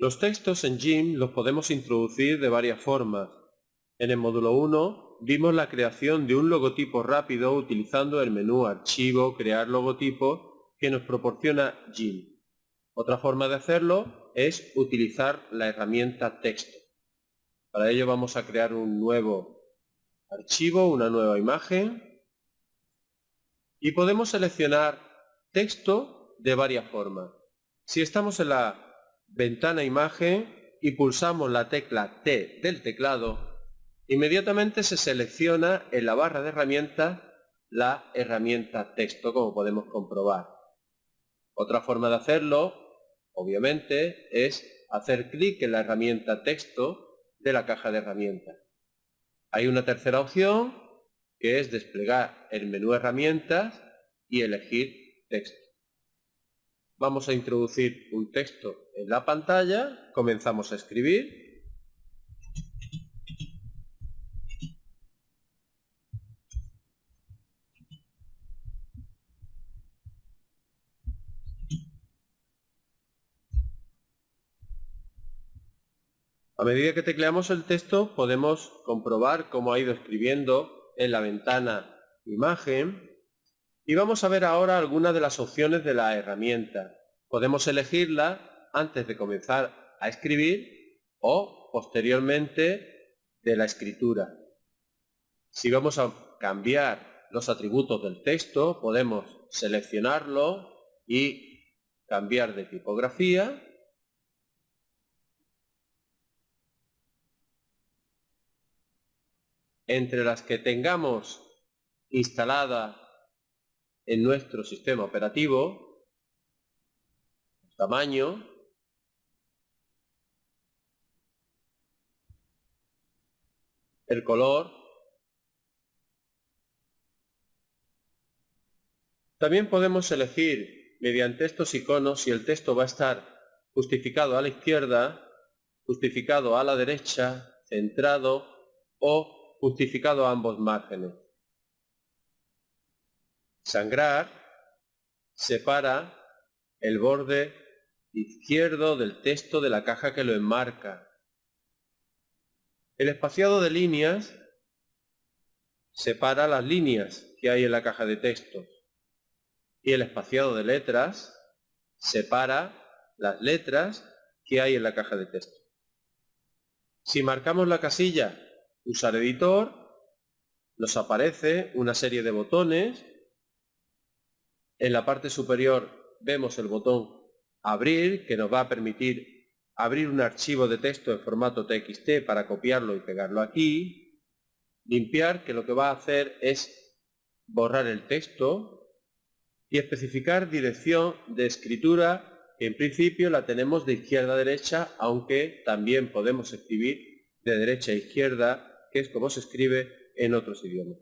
Los textos en GIMP los podemos introducir de varias formas. En el módulo 1 vimos la creación de un logotipo rápido utilizando el menú Archivo, Crear logotipo que nos proporciona GIMP. Otra forma de hacerlo es utilizar la herramienta Texto. Para ello vamos a crear un nuevo archivo, una nueva imagen y podemos seleccionar texto de varias formas. Si estamos en la ventana imagen y pulsamos la tecla T del teclado, inmediatamente se selecciona en la barra de herramientas la herramienta texto, como podemos comprobar. Otra forma de hacerlo, obviamente, es hacer clic en la herramienta texto de la caja de herramientas. Hay una tercera opción, que es desplegar el menú herramientas y elegir texto. Vamos a introducir un texto en la pantalla, comenzamos a escribir. A medida que tecleamos el texto podemos comprobar cómo ha ido escribiendo en la ventana imagen y vamos a ver ahora algunas de las opciones de la herramienta. Podemos elegirla antes de comenzar a escribir o posteriormente de la escritura. Si vamos a cambiar los atributos del texto, podemos seleccionarlo y cambiar de tipografía. Entre las que tengamos instalada en nuestro sistema operativo, tamaño, el color, También podemos elegir mediante estos iconos si el texto va a estar justificado a la izquierda, justificado a la derecha, centrado o justificado a ambos márgenes. Sangrar separa el borde izquierdo del texto de la caja que lo enmarca. El espaciado de líneas separa las líneas que hay en la caja de textos y el espaciado de letras separa las letras que hay en la caja de texto. Si marcamos la casilla Usar editor, nos aparece una serie de botones en la parte superior vemos el botón Abrir, que nos va a permitir abrir un archivo de texto en formato TXT para copiarlo y pegarlo aquí. Limpiar, que lo que va a hacer es borrar el texto. Y especificar dirección de escritura, que en principio la tenemos de izquierda a derecha, aunque también podemos escribir de derecha a izquierda, que es como se escribe en otros idiomas.